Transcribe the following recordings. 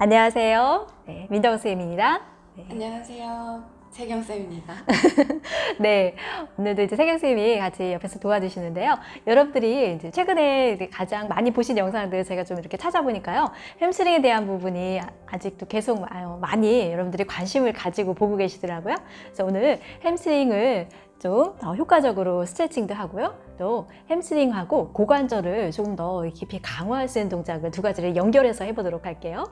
안녕하세요. 네, 민정 쌤입니다. 네. 안녕하세요. 세경 쌤입니다. 네, 오늘도 이제 세경 쌤이 같이 옆에서 도와주시는데요. 여러분들이 이제 최근에 가장 많이 보신 영상들 제가 좀 이렇게 찾아보니까요. 햄스트링에 대한 부분이 아직도 계속 많이 여러분들이 관심을 가지고 보고 계시더라고요. 그래서 오늘 햄스트링을 좀 효과적으로 스트레칭도 하고요. 또 햄스트링하고 고관절을 조금 더 깊이 강화할 수 있는 동작을 두 가지를 연결해서 해보도록 할게요.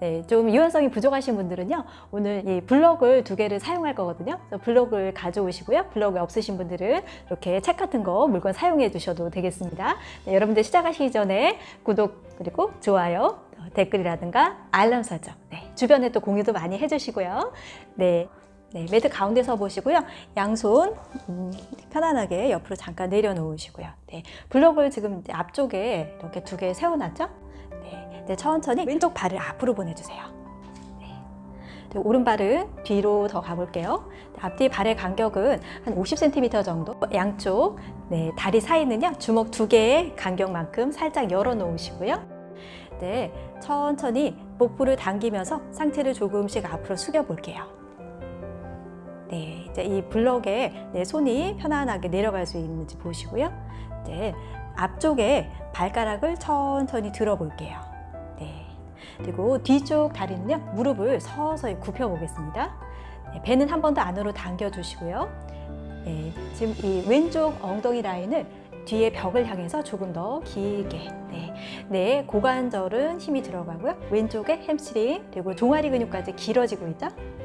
네, 좀 유연성이 부족하신 분들은요. 오늘 이 블럭을 두 개를 사용할 거거든요. 블럭을 가져오시고요. 블럭이 없으신 분들은 이렇게 책 같은 거 물건 사용해 주셔도 되겠습니다. 네, 여러분들 시작하시기 전에 구독 그리고 좋아요 댓글이라든가 알람 설정 네, 주변에 또 공유도 많이 해주시고요. 네. 네, 매트 가운데 서 보시고요. 양손 음, 편안하게 옆으로 잠깐 내려놓으시고요. 네, 블록을 지금 앞쪽에 이렇게 두 개 세워놨죠? 네, 네, 천천히 왼쪽 발을 앞으로 보내주세요. 네, 네, 오른발은 뒤로 더 가볼게요. 네, 앞뒤 발의 간격은 한 50cm 정도. 양쪽 네, 다리 사이는요 주먹 두 개의 간격만큼 살짝 열어 놓으시고요. 네, 천천히 복부를 당기면서 상체를 조금씩 앞으로 숙여 볼게요. 네, 이제 이 블럭에 내 손이 편안하게 내려갈 수 있는지 보시고요. 이제 앞쪽에 발가락을 천천히 들어 볼게요. 네. 그리고 뒤쪽 다리는요, 무릎을 서서히 굽혀 보겠습니다. 네, 배는 한 번 더 안으로 당겨 주시고요. 네, 지금 이 왼쪽 엉덩이 라인을 뒤에 벽을 향해서 조금 더 길게 네, 네 고관절은 힘이 들어가고요 왼쪽에 햄스트링 그리고 종아리 근육까지 길어지고 있죠 네,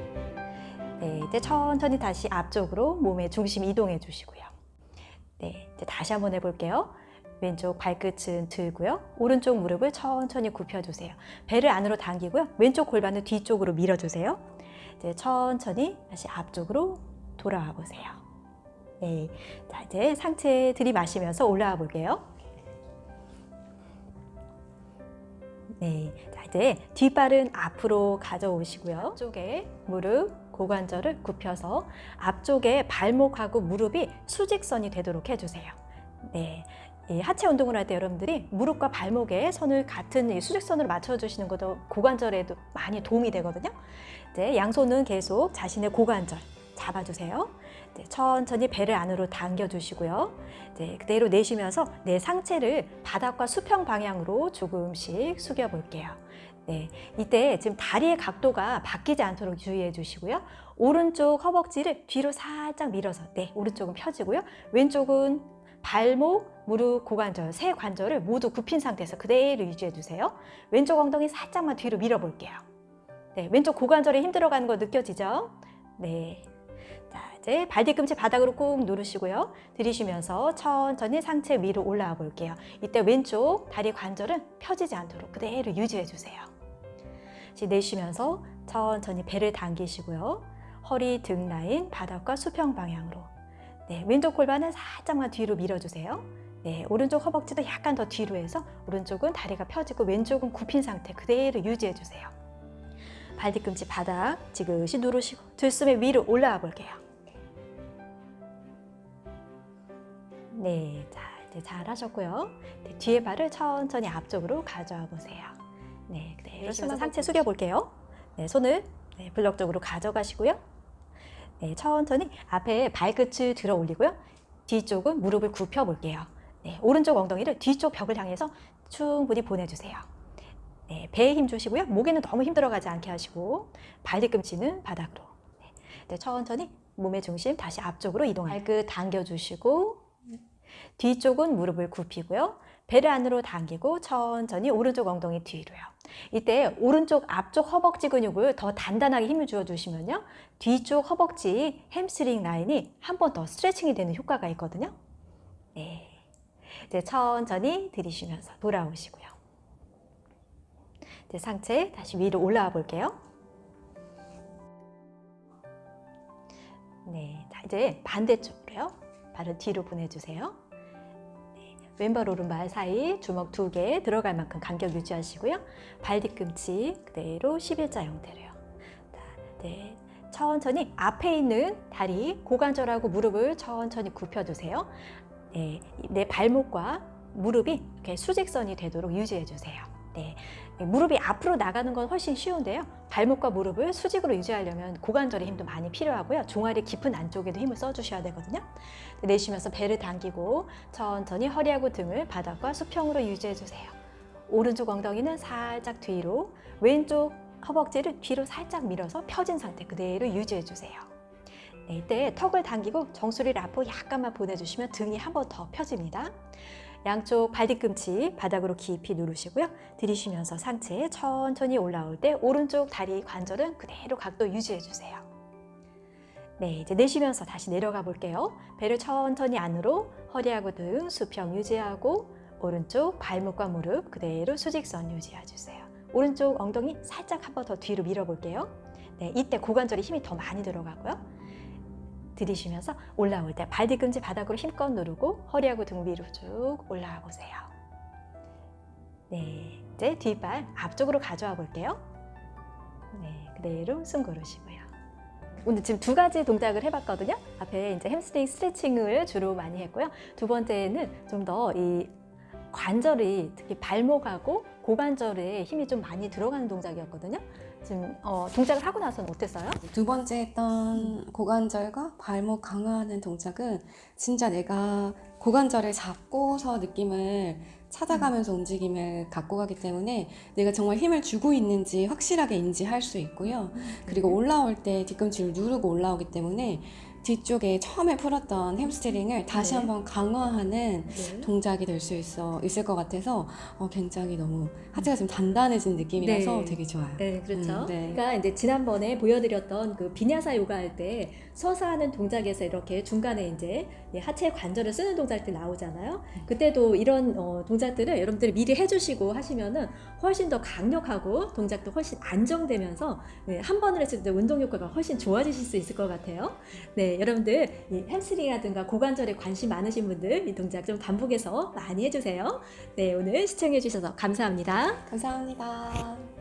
이제 천천히 다시 앞쪽으로 몸의 중심 이동해 주시고요. 네, 이제 다시 한번 해볼게요. 왼쪽 발끝은 들고요. 오른쪽 무릎을 천천히 굽혀주세요. 배를 안으로 당기고요. 왼쪽 골반을 뒤쪽으로 밀어주세요. 이제 천천히 다시 앞쪽으로 돌아와 보세요. 네, 자 이제 상체 들이마시면서 올라와 볼게요. 네, 자 이제 뒷발은 앞으로 가져오시고요. 앞쪽에 무릎 고관절을 굽혀서 앞쪽에 발목하고 무릎이 수직선이 되도록 해주세요. 네. 이 하체 운동을 할 때 여러분들이 무릎과 발목에 선을 같은 수직선으로 맞춰주시는 것도 고관절에도 많이 도움이 되거든요. 네, 양손은 계속 자신의 고관절 잡아주세요. 네, 천천히 배를 안으로 당겨주시고요. 네, 그대로 내쉬면서 내 상체를 바닥과 수평 방향으로 조금씩 숙여볼게요. 네, 이때 지금 다리의 각도가 바뀌지 않도록 주의해 주시고요. 오른쪽 허벅지를 뒤로 살짝 밀어서 네, 오른쪽은 펴지고요. 왼쪽은 발목, 무릎, 고관절, 세 관절을 모두 굽힌 상태에서 그대로 유지해 주세요. 왼쪽 엉덩이 살짝만 뒤로 밀어 볼게요. 네, 왼쪽 고관절에 힘 들어가는 거 느껴지죠? 네. 자, 이제 발 뒤꿈치 바닥으로 꾹 누르시고요. 들이쉬면서 천천히 상체 위로 올라와 볼게요. 이때 왼쪽 다리 관절은 펴지지 않도록 그대로 유지해 주세요. 내쉬면서 천천히 배를 당기시고요. 허리, 등 라인, 바닥과 수평 방향으로. 네, 왼쪽 골반은 살짝만 뒤로 밀어주세요. 네, 오른쪽 허벅지도 약간 더 뒤로 해서 오른쪽은 다리가 펴지고 왼쪽은 굽힌 상태 그대로 유지해주세요. 발 뒤꿈치 바닥 지그시 누르시고 들숨에 위로 올라와 볼게요. 네, 자 이제 잘 하셨고요. 네, 뒤에 발을 천천히 앞쪽으로 가져와 보세요. 네, 그대로 네, 상체 숙여 볼게요. 네, 손을 네, 블럭 쪽으로 가져가시고요. 네, 천천히 앞에 발끝을 들어 올리고요. 뒤쪽은 무릎을 굽혀 볼게요. 네, 오른쪽 엉덩이를 뒤쪽 벽을 향해서 충분히 보내주세요. 네, 배에 힘 주시고요. 목에는 너무 힘 들어가지 않게 하시고 발 뒤꿈치는 바닥으로. 네, 네, 천천히 몸의 중심 다시 앞쪽으로 이동해요. 발끝 당겨주시고 뒤쪽은 무릎을 굽히고요. 배를 안으로 당기고 천천히 오른쪽 엉덩이 뒤로요. 이때 오른쪽 앞쪽 허벅지 근육을 더 단단하게 힘을 주어 주시면요. 뒤쪽 허벅지 햄스트링 라인이 한 번 더 스트레칭이 되는 효과가 있거든요. 네. 이제 천천히 들이쉬면서 돌아오시고요. 이제 상체 다시 위로 올라와 볼게요. 네, 자 이제 반대쪽으로요. 발을 뒤로 보내주세요. 왼발 오른발 사이 주먹 두 개 들어갈 만큼 간격 유지하시고요. 발 뒤꿈치 그대로 11자 형태로요. 네, 천천히 앞에 있는 다리 고관절하고 무릎을 천천히 굽혀주세요. 네, 내 발목과 무릎이 이렇게 수직선이 되도록 유지해 주세요. 네, 예, 무릎이 앞으로 나가는 건 훨씬 쉬운데요. 발목과 무릎을 수직으로 유지하려면 고관절의 힘도 많이 필요하고요. 종아리 깊은 안쪽에도 힘을 써주셔야 되거든요. 내쉬면서 배를 당기고 천천히 허리하고 등을 바닥과 수평으로 유지해 주세요. 오른쪽 엉덩이는 살짝 뒤로, 왼쪽 허벅지를 뒤로 살짝 밀어서 펴진 상태 그대로 유지해 주세요. 네, 이때 턱을 당기고 정수리를 앞으로 약간만 보내주시면 등이 한 번 더 펴집니다. 양쪽 발 뒤꿈치 바닥으로 깊이 누르시고요. 들이쉬면서 상체 천천히 올라올 때 오른쪽 다리 관절은 그대로 각도 유지해 주세요. 네, 이제 내쉬면서 다시 내려가 볼게요. 배를 천천히 안으로 허리하고 등 수평 유지하고 오른쪽 발목과 무릎 그대로 수직선 유지해 주세요. 오른쪽 엉덩이 살짝 한 번 더 뒤로 밀어 볼게요. 네, 이때 고관절에 힘이 더 많이 들어가고요. 들이쉬면서 올라올 때 발 뒤꿈치 바닥으로 힘껏 누르고 허리하고 등 위로 쭉 올라와 보세요. 네, 이제 뒷발 앞쪽으로 가져와 볼게요. 네, 그대로 숨 고르시고요. 오늘 지금 두 가지 동작을 해봤거든요. 앞에 이제 햄스트링 스트레칭을 주로 많이 했고요. 두 번째는 좀 더 이 관절이 특히 발목하고 고관절에 힘이 좀 많이 들어가는 동작이었거든요. 지금 어, 동작을 하고 나서는 어땠어요? 두 번째 했던 고관절과 발목 강화하는 동작은 진짜 내가 고관절을 잡고서 느낌을 찾아가면서 움직임을 갖고 가기 때문에 내가 정말 힘을 주고 있는지 확실하게 인지할 수 있고요. 그리고 올라올 때 뒤꿈치를 누르고 올라오기 때문에 뒤쪽에 처음에 풀었던 햄스트링을 다시 네. 한번 강화하는 네. 동작이 될 수 있어 있을 것 같아서 어, 굉장히 너무 하체가 좀 단단해진 느낌이라서 네. 되게 좋아요. 네, 그렇죠. 음, 네. 그러니까 이제 지난번에 보여드렸던 그 vinyasa 요가 할 때 서서 하는 동작에서 이렇게 중간에 이제 이 하체 관절을 쓰는 동작들 나오잖아요. 그때도 이런 어, 동작들을 여러분들이 미리 해주시고 하시면은 훨씬 더 강력하고 동작도 훨씬 안정되면서 네, 한 번을 했을 때 운동 효과가 훨씬 좋아지실 수 있을 것 같아요. 네, 여러분들 이 햄스트링이라든가 고관절에 관심 많으신 분들 이 동작 좀 반복해서 많이 해주세요. 네, 오늘 시청해주셔서 감사합니다. 감사합니다.